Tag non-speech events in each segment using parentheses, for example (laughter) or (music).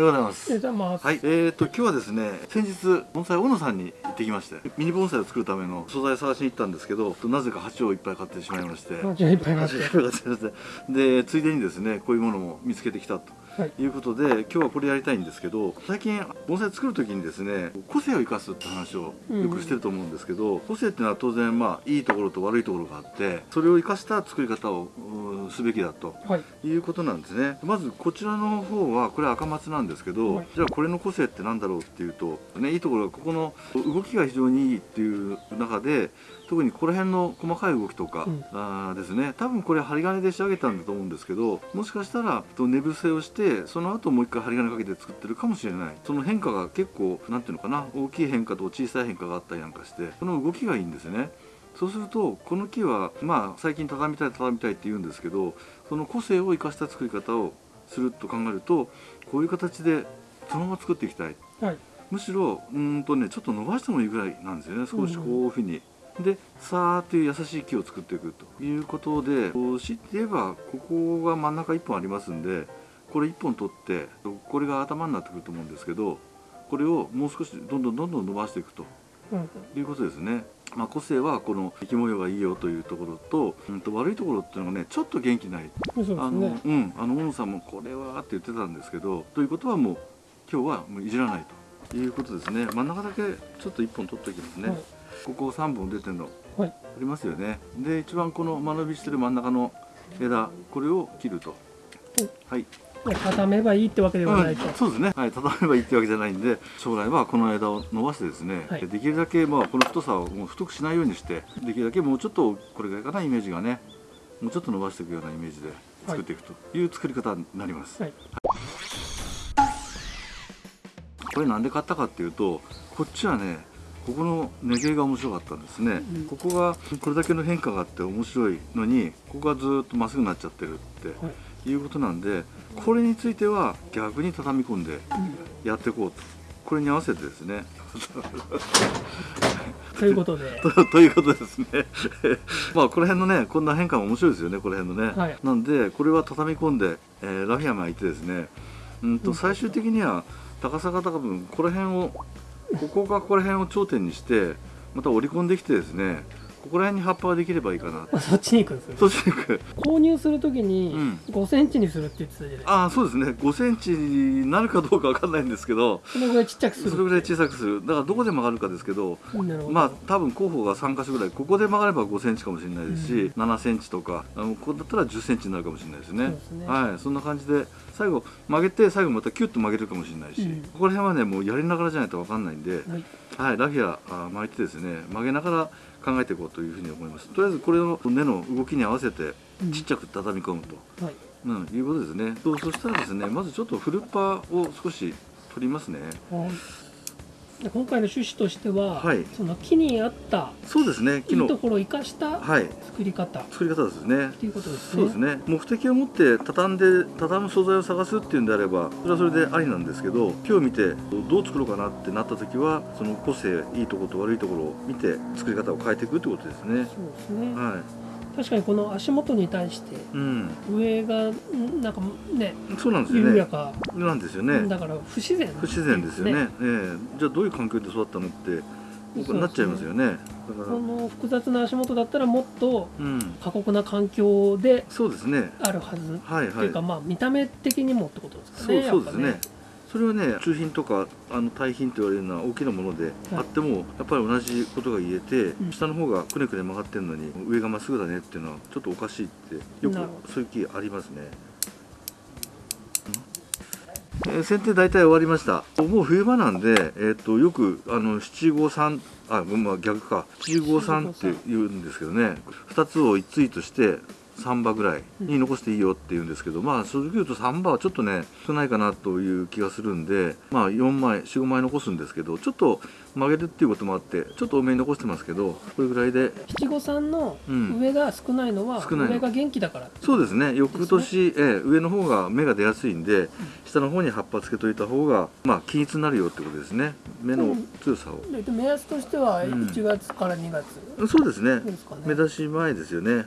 おはようございます。おはようございます。はい、えーと今日はですね、先日盆栽小野さんに行ってきまして、ミニ盆栽を作るための素材を探しに行ったんですけど、なぜか鉢をいっぱい買ってしまいまして。鉢をいっぱい買ってしまいまして、でついでにですね、こういうものも見つけてきたと。はい。いうことで今日はこれやりたいんですけど最近盆栽作る時にですね個性を生かすって話をよくしてると思うんですけど、個性っていうのは当然まあいいところと悪いところがあってそれを生かした作り方をうんすべきだとはい。いうことなんですね。まずこちらの方はこれ赤松なんですけど、はい。じゃあこれの個性って何だろうっていうと、ね、いいところはここの動きが非常にいいっていう中で特にここら辺の細かい動きとか、うん。あーですね。多分これ針金で仕上げたんだと思うんですけどもしかしたらと寝伏せをしてその後もう一回針金かけて作ってるかもしれない。その変化が結構なんていうのかな大きい変化と小さい変化があったりなんかしてその動きがいいんですねそうするとこの木はまあ最近畳みたい畳みたいって言うんですけどその個性を生かした作り方をすると考えるとこういう形でそのまま作っていきたいはい。むしろうーんとねちょっと伸ばしてもいいぐらいなんですよね少しこういうふうに。でさーっていう優しい木を作っていくということでこう強いて言えばここが真ん中1本ありますんでこれ1本取ってこれが頭になってくると思うんですけどこれをもう少しどんどんどんどん伸ばしていくとうん。いうことですね。まあ、個性はこの生き模様がいいよというところと,、うん、と悪いところっていうのがねちょっと元気ない。そうですあの、ね。うん、あの小野さんもこれはって言ってたんですけどということはもう今日はもういじらないということですね。真ん中だけちょっと1本取っておきますね、はい。ここ3本出てるのはい。ありますよね。で一番この間延びしてる真ん中の枝これを切ると。はい、畳めばいいってわけではないと。うん、そうですね、はい、畳めばいいってわけじゃないんで将来はこの枝を伸ばしてですね、はい。できるだけまあこの太さをもう太くしないようにしてできるだけもうちょっとこれぐらいかなイメージがねもうちょっと伸ばしていくようなイメージで作っていくという作り方になります、はい。これなんで買ったかっていうとこっちはねここの根毛が面白かったんですね、うんここがこれだけの変化があって面白いのにここがずーっとまっすぐになっちゃってるって、はいいうことなんでこれについては逆に畳み込んでやっていこうと。これに合わせてですね。(laughs) ということで。(laughs) とということですね。(laughs) まあこの辺のねこんな変化も面白いですよねこの辺のね、はい。なんでこれは畳み込んで、えーラフィア巻いてですね。うんと最終的には高さが高分この辺をここかここら辺を頂点にしてまた折り込んできてですねここら辺に葉っぱができればいいかな。あ (laughs) そっちに行くんですそしていく。購入するときにうん。5センチにするって言ってたじゃないですか。ああそうですね。5センチになるかどうかわかんないんですけどそのぐらいちっちゃくする。それぐらい小さくする。だからどこで曲がるかですけどなるほど。まあ多分候補が3箇所ぐらいここで曲がれば5センチかもしれないですし、う7センチとかあのここだったら10センチになるかもしれないですね。そうですね。はい。そんな感じで最後曲げて最後またキュッと曲げるかもしれないし、うん。ここら辺はねもうやりながらじゃないと分かんないんで、はい。はい、ラフィアあ巻いてですね曲げながら考えていこうというふうに思います。とりあえずこれの根の動きに合わせてうん。ちっちゃく畳み込むと、はい。うん、いうことですね。とそしたらですねまずちょっとフルッパーを少し取りますね。はいで今回の趣旨としては、はい。その木に合ったそうですね。い木のいところを生かしたはい。作り方。っ作り方ですね。ていうことですね。そうですね。目的を持って畳んで畳む素材を探すっていうんであればそれはそれでありなんですけど今日見てどう作ろうかなってなった時はその個性いいところと悪いところを見て作り方を変えていくってことですね。そうですね。は確かにこの足元に対して上がんなんかねそうなんですよね。緩やか、なんですよね。だから不自然不自然ですよね。ええ。じゃあどういう環境で育ったのって僕なっちゃいますよね。だから。この複雑な足元だったらもっとうん。過酷な環境であるはず、はいはい。っていうかまあ見た目的にもってことですかそうねそうですねそれはね中品とかあの大品と言われるような大きなものであっても、やっぱり同じことが言えて、うん。下の方がくねくね曲がってるのに上がまっすぐだねっていうのはちょっとおかしいってよくそういう気ありますね。えー、剪定大体終わりました。もう冬場なんで、えー、とよくあの七五三あ、まあ、逆か。七五三って言うんですけどね。2つを一対として3羽ぐらいに残していいよって言うんですけど、まあ正直言うと3羽はちょっとね少ないかなという気がするんでまあ4枚45枚残すんですけどちょっと曲げるっていうこともあってちょっと多めに残してますけどこれぐらいで。七五三のうん。上が少ないのは、少ないの。上が元気だから。そうですね。翌年、ええ上の方が芽が出やすいんで下の方に葉っぱつけといた方がまあ均一になるよってことですね。芽の強さを、で目安としてはうん。1月から2月。そうですね。ですかね、目出し前ですよね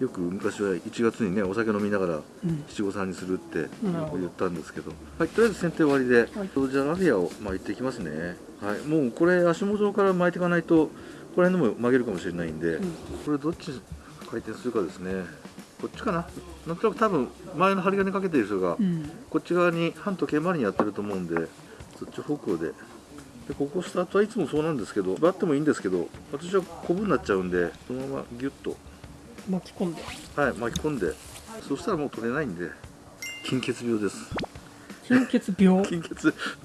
よく昔は1月にねお酒飲みながらうん。七五三にするって言ったんですけど、はい、とりあえず剪定終わりで、はい。じゃあラフィアを巻いていきますね、はい、もうこれ足元から巻いていかないとここら辺でも曲げるかもしれないんで、うん。これどっち回転するかですね。こっちかな。なんとなく多分前の針金かけてる人がうん。こっち側に半時計回りにやってると思うんでそっち方向で。でここスタートはいつもそうなんですけどバッてもいいんですけど私はコブになっちゃうんでそのままギュッと巻き込んで。はい巻き込んで。そしたらもう取れないんで金欠病です。貧血病？(laughs) 金欠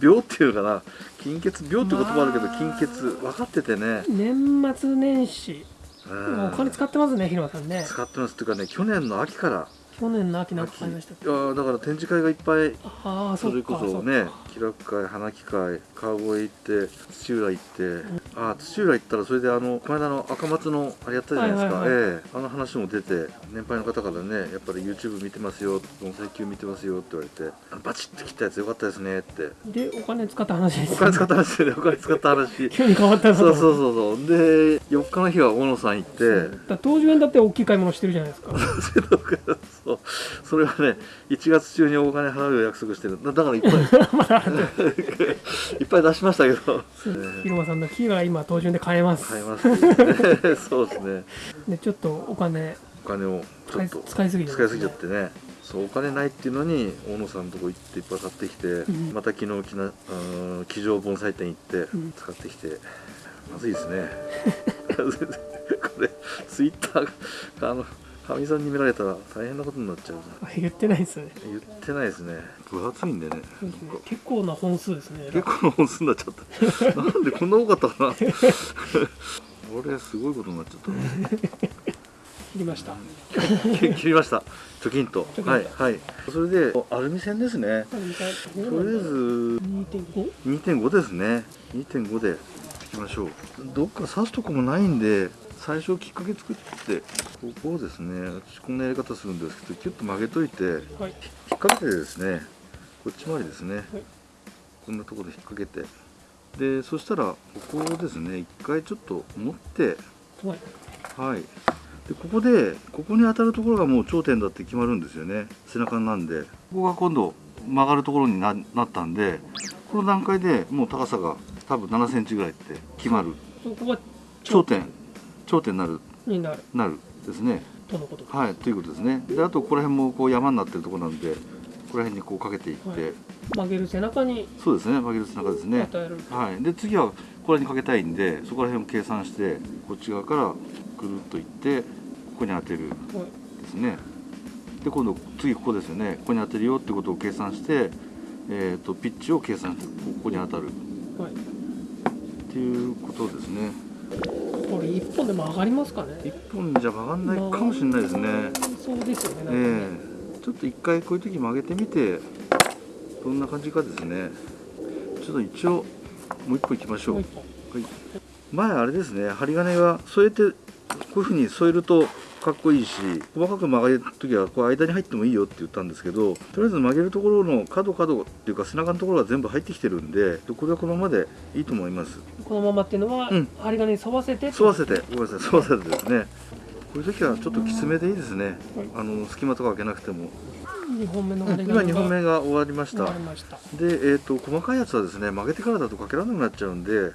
病っていうのかな。金欠病って言葉あるけどまあ金欠分かっててね、年末年始。うん。お金使ってますね広間さんね。使ってます。っていうかね去年の秋から。去年の秋なんか買いましたいやーだから展示会がいっぱいああそれこかそね気楽会花木会川越行って土浦行って、ああ土浦行ったらそれであのこの間の赤松のあれやったじゃないですか、はいはいええ。あの話も出て年配の方からねやっぱり YouTube 見てますよ盆栽球見てますよって言われてバチッて切ったやつよかったですねって。でお金使った話ですお金使った話でねお金使った話。(laughs) 急に変わったそうそうそうそう。で4日の日は大野さん行ってだ当時園だって大きい買い物してるじゃないですか。(laughs) そう。それはね1月中にお金払う約束してる。だだからいっぱい (laughs) (laughs) いっぱい出しましたけど。広間さんの木が今当順で買えます。買います。ねそうですね。でちょっとお金。お金をちょっと。使いすぎてますね。使いすぎちゃってね。そうお金ないっていうのに大野さんのとこ行っていっぱい買ってきて、んまた昨日きな机上盆栽店行ってうん。使ってきて、まずいですね。(laughs) これツイッターがあのかみさんに見られたら大変なことになっちゃうなあ言ってないですね。言ってないですね。分厚いんでね。結構な本数ですね。(laughs) 結構な本数になっちゃった。(laughs) なんでこんな多かったかな。これすごいことになっちゃった。な切りました。切切りました。チョキンと。チョキンと。はいはい。それでアルミ線ですね。とりあえず2.5 2.5ですね。2.5でいきましょう。どっか刺すとこもないんで最初きっかけ作ってここをですね私こんなやり方するんですけどキュッと曲げといてはい。引っ掛けてですねこっち回りですね、はい。こんなところで引っ掛けて。でそしたらここをですね一回ちょっと持ってはい。はい。でここでここに当たるところがもう頂点だって決まるんですよね。背中なんで。ここが今度曲がるところにななったんでこの段階でもう高さが多分7センチぐらいって決まる。頂点頂点になるになる。なるですね。とのことはいということですね。であとここら辺もこう山になってるところなんでここら辺にこうかけていって、はい。曲げる背中にそうですね曲げる背中ですね。はい、で次はここらにかけたいんでそこら辺を計算してこっち側からぐるっといってここに当てるはい。ですね。で今度次ここですよね。ここに当てるよってことを計算して、えー、とピッチを計算してここに当たる。はい。っていうことですねこれ一本でも上がりますかね？一本じゃ曲がんないかもしれないですね。そうですよねねえ。ちょっと一回こういう時曲げてみてどんな感じかですね。ちょっと一応もう一個いきましょう。はい、前あれですね針金は添えてこういうふうに添えるとかっこいいし細かく曲げる時はこう間に入ってもいいよって言ったんですけどとりあえず曲げるところの角角っていうか背中のところが全部入ってきてるんでこれはこのままでいいと思います。このままっていうのは、うん。針金に沿わせて沿わせてごめんなさい沿わせてですね。こういう時はちょっときつめでいいですね。はいあの隙間とか開けなくても。2本目のうん今2本目が終わりました。で、えー、と細かいやつはですね曲げてからだとかけられなくなっちゃうんで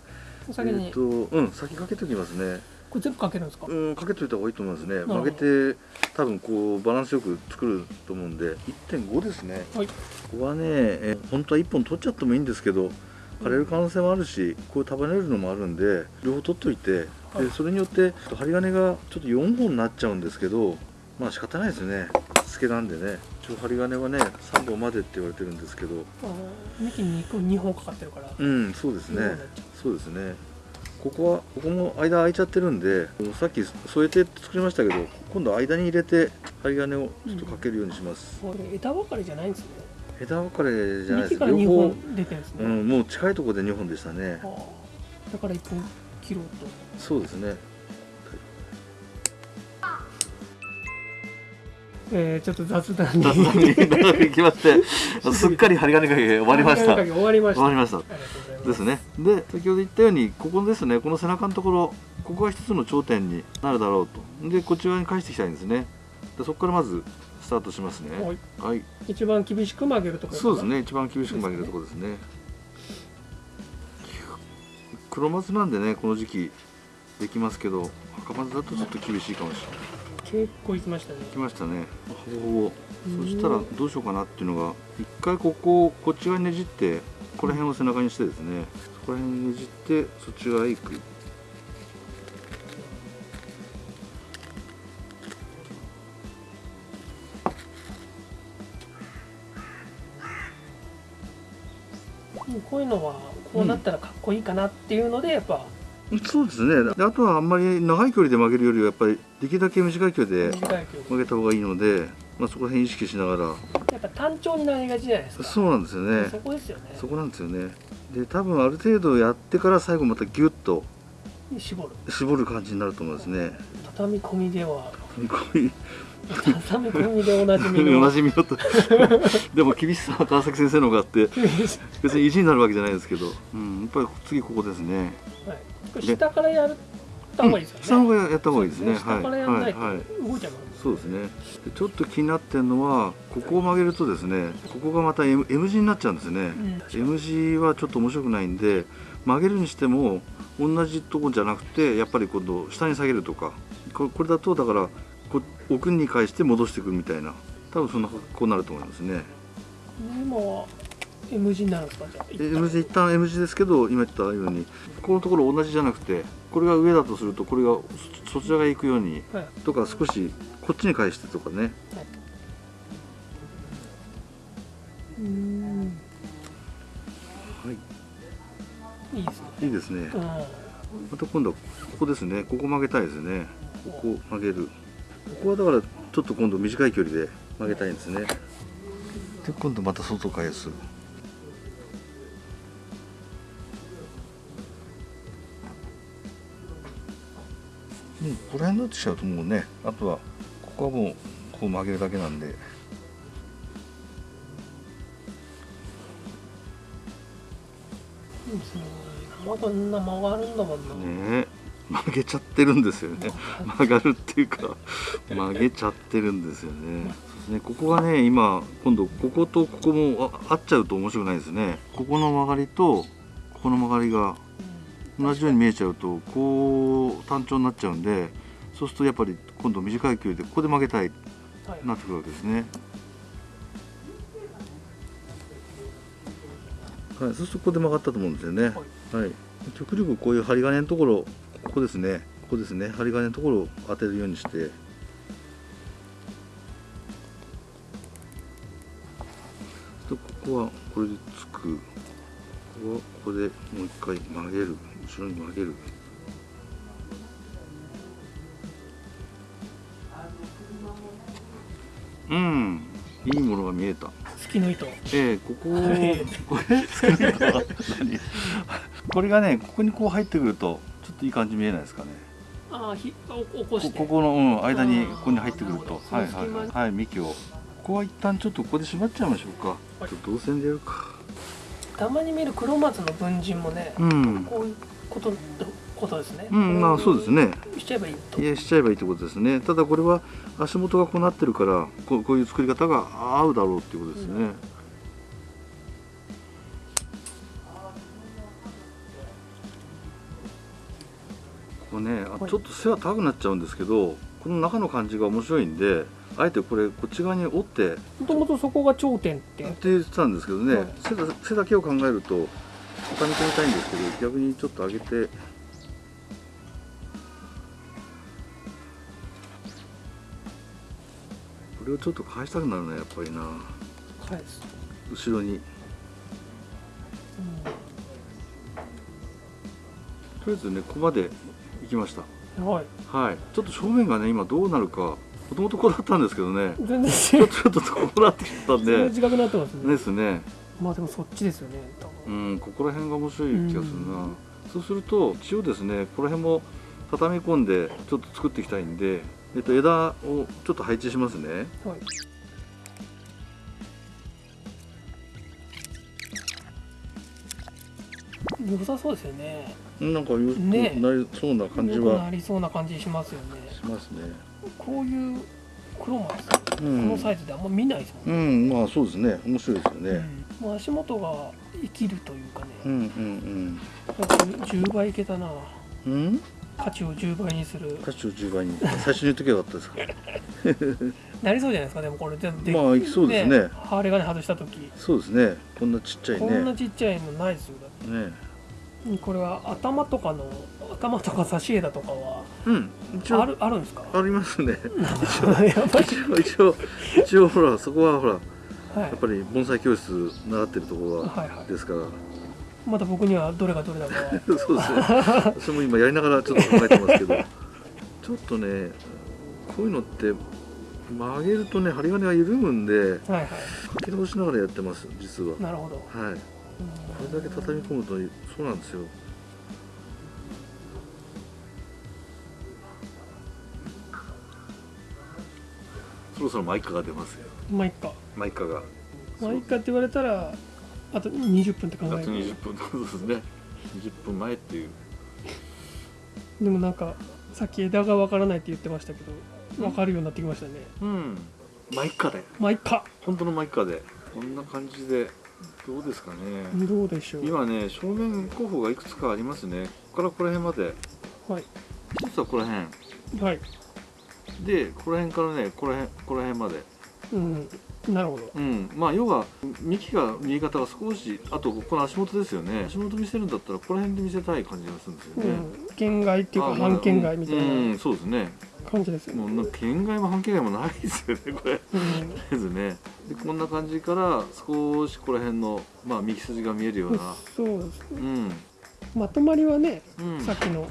先に、えー、とうん先かけておきますねこれ全部かけるんですか、うん、かけといた方がいいと思いますね。曲げて多分こうバランスよく作ると思うんで1.5ですね。はい。ここはね、えー本当は1本取っちゃってもいいんですけど枯れる可能性もあるしこう束ねるのもあるんで両方取っといてはい。でそれによって針金がちょっと4本になっちゃうんですけどまあ仕方ないですね。しつけなんでね。一応針金はね3本までって言われてるんですけど。幹に 2, 本かかってるから、うんそうですね。そうですねここはここも間空いちゃってるんでさっき添えて作りましたけど今度間に入れて針金をちょっとかけるようにします、うこれ枝分かれじゃないんですね。枝分かれじゃないです。幹から2両方本出てるんですね、うん、もう近いところで2本でしたね。だから1本切ろうと。そうですねえー、ちょっと雑談に。雑談に。きましてすっかり針金かけ終わりました。終終わりました。ですね。で先ほど言ったようにここですね。この背中のところここが一つの頂点になるだろうと。でこっち側に返していきたいんですね。でそこからまずスタートしますね。はい。はい。一番厳しく曲げるところそうですね。一番厳しく曲げるところですね。黒松なんでねこの時期できますけど赤松だとちょっと厳しいかもしれない結構いきましたね。きましたね。ほぼほぼうん。そしたらどうしようかなっていうのが一回ここをこっち側にねじってこの辺を背中にしてですね。そこら辺にねじってそっち側へ行く。うんこういうのはこうなったらかっこいいかなっていうのでやっぱそうですね。であとはあんまり長い距離で曲げるよりはやっぱりできるだけ短い距離で曲げた方がいいので、まあ、そこら辺意識しながら。やっぱ単調になりがちじゃないですか。そうなんですよね。そこですよね。そこなんですよね。で多分ある程度やってから最後またギュッと絞る。絞る感じになると思うんですね。畳み込みでは。こういう畳み込みでおなじみ (laughs) おのなじみのと。(laughs) でも厳しさは川崎先生の方があって別に意地になるわけじゃないですけど、うん、やっぱり次ここですね。はい下からやった方がいいですよね、下の方がやった方がいいですね。下からやらないと動いちゃうんですそうですね。でちょっと気になってるのはここを曲げるとですねここがまた M, M 字になっちゃうんですね、うん。M 字はちょっと面白くないんで曲げるにしても同じとこじゃなくてやっぱり今度下に下げるとか。ここれだとだからこ奥に返して戻していくみたいな。多分そんな格好になると思いますね。今は M 字になるんですかじゃあ M 字一旦 M 字ですけど今言ったようにここのところ同じじゃなくてこれが上だとするとこれがそそちらが行くようにはい。とか少しこっちに返してとかね。うん。はい。いいですね。いいですね。うん。また今度はここですね。ここ曲げたいですね。ここ曲げる。ここはだからちょっと今度短い距離で曲げたいんですね。で今度また外返すもうこの辺になってきちゃうともうねあとはここはもうこう曲げるだけなんで。いいですね。まだこんな曲がるんだもんな、ねえ。曲げちゃってるんですよね。(laughs) 曲がるっていうか曲げちゃってるんですよね。そうですね。ここがね今今度こことここもあ合っちゃうと面白くないですね。ここの曲がりとここの曲がりが同じように見えちゃうとこう単調になっちゃうんでそうするとやっぱり今度短い距離でここで曲げたいはいなってくるわけですねはい、そうするとここで曲がったと思うんですよね。はい。極力こういう針金のところ、ここですね。ここですね。針金のところを当てるようにして。とここはこれでつく。ここはここでもう一回曲げる。後ろに曲げる。うん、いいものが見えた。月の糸。ええここはい。こ (laughs) これがねここにこう入ってくるとちょっといい感じ見えないですかね。ああひお起こして。こここの、うん、間にここに入ってくると。なはいはいはい、はい、幹を。ここは一旦ちょっとここで縛っちゃいましょうか、はい。ちょっと動線でやるか。たまに見る黒松の文人もね、うん。こういうことことですね。うんまあそうですね。しちゃえばいいと。いやしちゃえばいいってことですね。ただこれは足元がこうなってるからこうこういう作り方が合うだろうっていうことですね、ここねちょっと背は高くなっちゃうんですけどこの中の感じが面白いんであえてこれこっち側に折ってもともとそこが頂点って。って言ってたんですけどね、背だけを考えると畳み込みたいんですけど逆にちょっと上げてこれをちょっと返したくなるなやっぱりな。返す、後ろに。とりあえずねここまで行きました。うん、はい。はい。ちょっと正面がね今どうなるかもともとこうだったんですけどね。全然ちょっとちょっとこうなってきたんで。違くなってますね。ですねまあでもそっちですよね多う分ん、ここら辺が面白い気がするな、うん。そうすると一応ですねここら辺も畳み込んでちょっと作っていきたいんで、えっと、枝をちょっと配置しますね。はい。良さそうですよね。なんかよね。なりそうな感じはなりそうな感じしますよね。しますね。こういうクロマスこう。ん。のサイズであんま見ないですもんうんまあそうですね。面白いですよね、うんもう足元が生きるというかね、うん、うんやっぱ10倍いけたな。うん？うん価値を10倍にする。価値を10倍に。最初に言っとけばよかったですか？(laughs) なりそうじゃないですか。でもこれ全部まあいきそうですね。針金外した時。そうですね。こんなちっちゃいこんなねちっちゃいのないですよ。だっね。てこれは頭とかの頭とか差し枝とかはうん。一応あるあるんですか？ありますね。(laughs) 一応一応一応ほらそこはほらはいやっぱり盆栽教室習ってるところははいはい。ですから、まだ僕にはどれがどれだか。は (laughs) そうですね。私も今やりながらちょっと考えてますけど。(laughs) ちょっとねこういうのって曲げるとね針金が緩むんではいはい。書き直しながらやってます実は。なるほど、はい。うんこれだけ畳み込むとそうなんですよ。そろそろマイカが出ますよ。まあいっかマイカが。まあいって言われたらあと20分って考あとえる20分。(laughs) そうですね。20分前っていう。でもなんかさっき枝がわからないって言ってましたけどわかるようになってきましたね。うん。マイカでまあいっか本当のマイカで。こんな感じでどうですかね。どうでしょう。今ね正面候補がいくつかありますね。ここからここら辺まで。はい。一つはここら辺。はい。でここら辺からねここら辺ここら辺まで。うんなるほど。うん。まあ要は幹が見え方が少しあとここの足元ですよね。足元見せるんだったらここら辺で見せたい感じがするんですよね、うん。県外っていうか半県外みたいうん、なそうですね。感じですよね。もう県外も半県外もないですよねこれ。うん。ですね。でこんな感じから少しここら辺のまあ幹筋が見えるような。そうですね。うん。まとまりはねうん。さっきのうん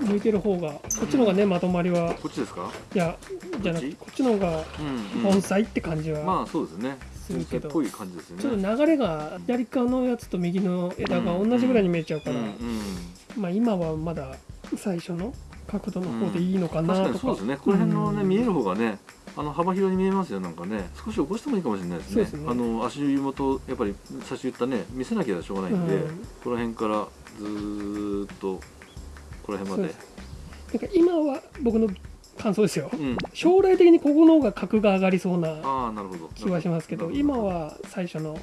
向いてる方がこっちの方がねまとまりはこっちですか？いやじゃなくてここっちの方がうん、うん、盆栽って感じはまあそうですね。するけどっぽい感じですよね。ちょっと流れが左側のやつと右の枝が同じぐらいに見えちゃうから、うんうんまあ今はまだ最初の角度の方でいいのかなとか、にそうですね。この辺のね、うん。見える方がねあの幅広に見えますよなんかね。少し起こしてもいいかもしれないですね。ね。あの足元やっぱり最初言ったね見せなきゃしょうがないんで、うん。この辺からずーっとこの辺まで。なんか今は僕の感想ですよ。うん。将来的にここの方が格が上がりそうな気はしますけど今は最初の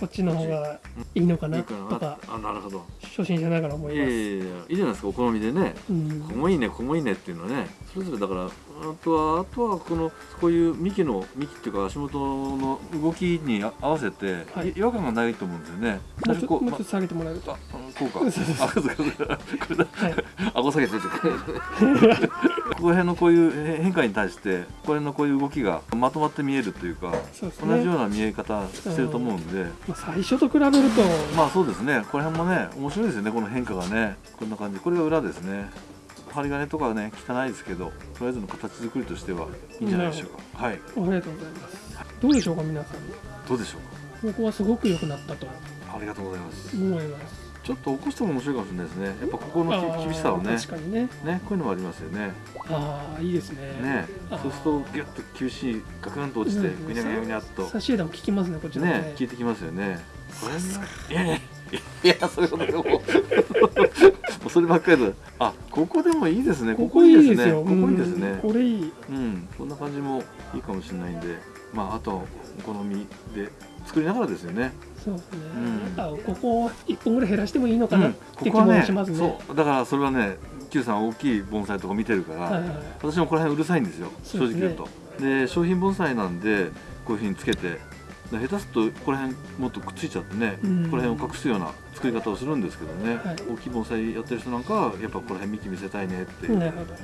こっちの方がいいのかいな。とかあなるほど。初心者ながら思います、いやいやいやいいじゃないですか。お好みでね。うん。ここもいいねここもいいねっていうのはねそれぞれだからあとはあとはこのこういう幹の幹っていうか足元の動きに合わせて、はい。違和感がないと思うんですよね。もうちょっと下げてもらえると。あこうかあそう。かそうかこれだはい。顎下げててここら辺のこういう変化に対してここら辺のこういう動きがまとまって見えるというかそうです同じよね、うな見え方してると思うんで、まあ、最初と比べるとまあそうですね。この辺もね面白いですよね。この変化がね。こんな感じ。これが裏ですね。針金とかはね汚いですけどとりあえずの形作りとしてはいいんじゃないでしょうか。はい。ありがとうございます。どうでしょうか皆さん。どうでしょうここはすごく良くなったと。かありがとうございます。思いますちょっと起こしても面白いかもしれないですね。やっぱここの厳しさをね。確かにね。ねこういうのもありますよね。ああいいですね。ねそうするとギュッと厳しいガクンと落ちてうんぐにゃぐにゃぐにゃっと。差し枝も効きますねこっちのね。ね効いてきますよね。これいやいやいやそういうことでもそればっかりだあここでもいいですねここいいですよここいいですねうんこれいいうんこんな感じもいいかもしれないんでまああとお好みで作りながらですよね。そうですね、うん。あここ一本ぐらい減らしてもいいのかなっうん。て気もここはね。しますね,、そう。だからそれはね Q さん大きい盆栽とか見てるから、はいはい私もこの辺うるさいんですよ。すね正直言うと。で商品盆栽なんでこういうふうにつけてで下手するとこの辺もっとくっついちゃってね、うん。この辺を隠すような作り方をするんですけどね、はい。大きい盆栽やってる人なんかはやっぱこの辺幹見せたいねって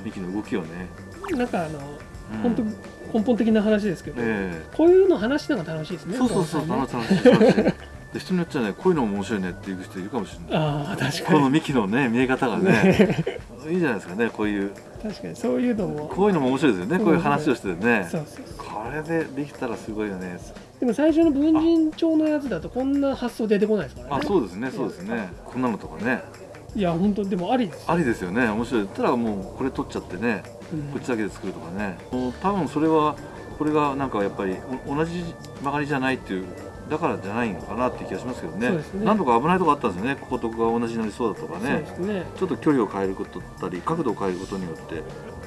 幹の動きをね、どなんかあの、うん本当根本的な話ですけど、えこういうの話しながら楽しいですねえそうそうそうね。楽しい楽しい。で人によっちゃねこういうのも面白いねっていう人いるかもしれない。ああ確かこのに幹のね見え方がねね。いいじゃないですかねこういう。確かにそういうのも。こういうのも面白いですよねこういう話をしてね。そうそうそう。これでできたらすごいよね。でも最初の文人帳のやつだとこんな発想出てこないですからね。あそうですねそうですね。こんなのとかねいや本当でもありですありですよね。面白い。たらもうこれ取っちゃってねうん。こっちだけで作るとかね。もう多分それはこれがなんかやっぱりお同じ曲がりじゃないっていうだからじゃないのかなって気がしますけどね。ね。何度か危ないとこあったんですよね。こことが同じになりそうだとかね。ね。ちょっと距離を変えることだったり角度を変えることによって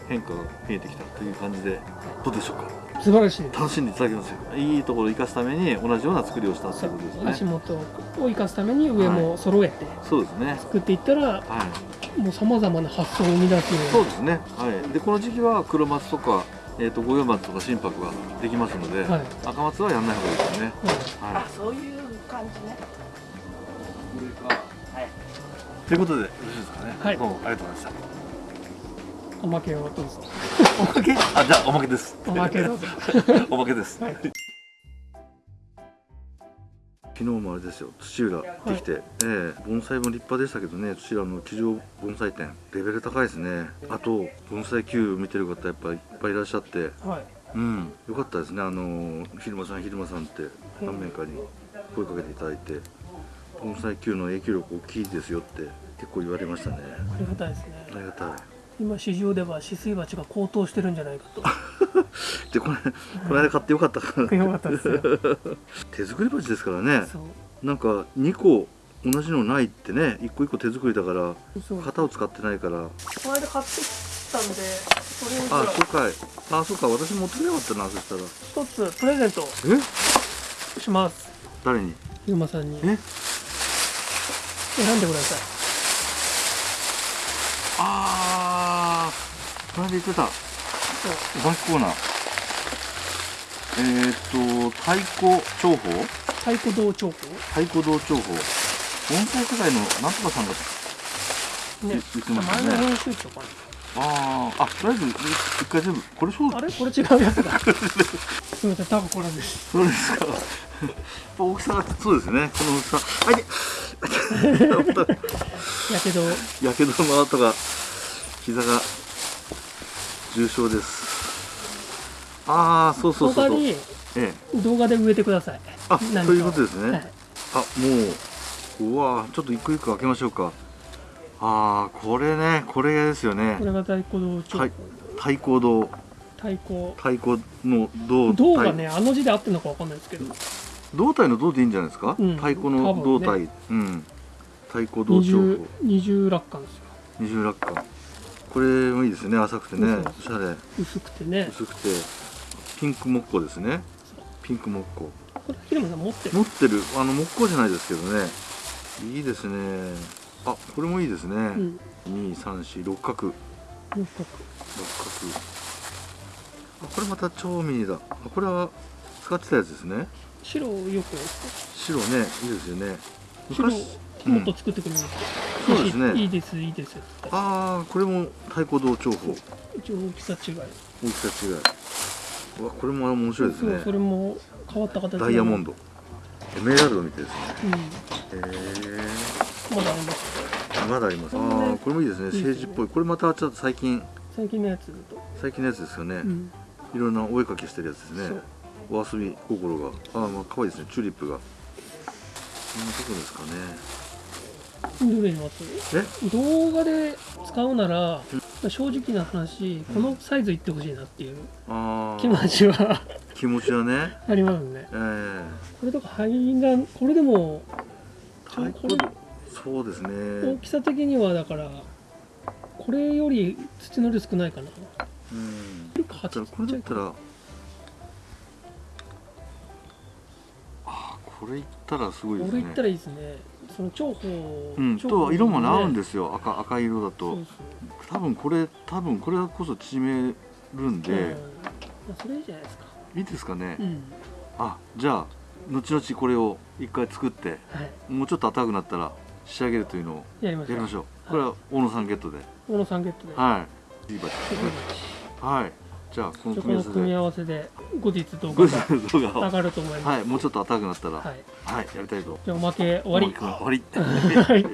変化が見えてきたという感じでどうでしょうか？素晴らしい。楽しんでいただけますよ。いいところを生かすために同じような作りをしたということですね。足元を生かすために上も揃えてそうですね。作っていったらはい。もうさまざまな発想を生み出すようそうですね。はい。でこの時期は黒松とかえー、と五葉松とか心拍ができますので、はい赤松はやんない方がいいですね。な、はあ、そういう感じね。い。ということでよろしいですかね。はいどうもありがとうございましおまけをどうぞた。おまけ？あ、じゃあおまけです。おまけどうぞ (laughs) おまけです。はい昨日もあれですよ土浦行ってきて、ええ盆栽も立派でしたけどね土浦の地上盆栽店レベル高いですね。あと盆栽球見てる方やっぱりいっぱいいらっしゃって。はい。うんよかったですね。あの昼間さん昼間さんって何名かに声かけていただいて盆栽球の影響力大きいですよって結構言われましたね。ありがたいですね。ありがたい今市場では止水鉢が高騰してるんじゃないかと。(laughs) でこれこの間買ってよかったかなよかったですよ。(laughs) 手作り鉢ですからね。そう。なんか2個同じのないってね。1個1個手作りだから型を使ってないから。この間買ってきたんでそれああそうかい。あそうか。私持ってくれかったなそしたら。一つプレゼント。え？します。誰に？ゆうまさんに。え？選んでください。ああこの間言ってた。お化けコーナー。えー、っと太鼓重宝太鼓道彫刻太鼓道重宝盆栽世界のなんとかさんがね。言ってましたね。前の編集長かあーあとりあえず一回全部これそうなあれ？これ違うやつだ。(laughs) すみません多分これです。そうですか。大きさがそうですね。この大きさ。あいて (laughs) やけど。やけどの跡が膝が重傷です。ああそうそうそうそう。ええ。動画で植えてください。あそういうことですね、はい。あもううわちょっと一個一個開けましょうか。ああこれねこれですよね。これが太鼓道彫はい。刻太鼓堂。太鼓。太鼓の胴銅がねあの字で合ってるのかわかんないですけど。胴体の胴でいいんじゃないですか、うん。太鼓の胴体、多分うん。太鼓胴二彫重二重落下ですよ。二重落下これもいいですね浅くてねおしゃれ。薄くてね。薄くて。ピンク木工ですね。ピンク木工。これ平間さん持ってる？持ってる。あの木工じゃないですけどね。いいですね。あこれもいいですね、うん。二三四六角。六六角。角あこれまた超ミニだ。あこれは使ってたやつですね。白をよく白ねいいですよね。白昔もっと作ってくれるって、そうですね。いいですいいです。ああこれも太鼓道重宝一応大きさ違い。大きさ違い。うわこれも面白いですね。それも変わった形ダイヤモンド。ドエメラルドみたいですね。うん。へまだあります。えまだあります。ああこれもいいですね。政治っぽい。これまたちょっと最近。最近のやつだと、最近のやつですよね、うん、いろんなお絵かきしてるやつですね。お遊び心が。ああまあ可愛いですね。チューリップが。こんなとこですかねどれにますえ？動画で使うなら正直な話このサイズいってほしいなっていう気持ちは気持ちはね。(laughs) ありますね。ええ。これとか肺がこれでもちょ太これ鼓そうです大ねきさ的にはだからこれより土の量少ないかな。うん。これだったら。あーこれいったらすごいですね。俺言ったらいいですねその重宝うん、と色もね合うんすですよ。赤赤色だそとう。多分これ多分これこそ縮めるんで、まあ、それいいじゃないですか。いいですかね、うん。あじゃあ後々これを一回作ってはい。もうちょっと暖かくなったら仕上げるというのをやりましょう。これは大野さんゲットで。大野さんゲットで。はい。はいじゃあこの組み合わせで。合わせで後日動グ画が上がると思います。はいもうちょっと暖かくなったら。はい。はい、やりたいと。じゃあおまけ終わり。終わり。(laughs) はい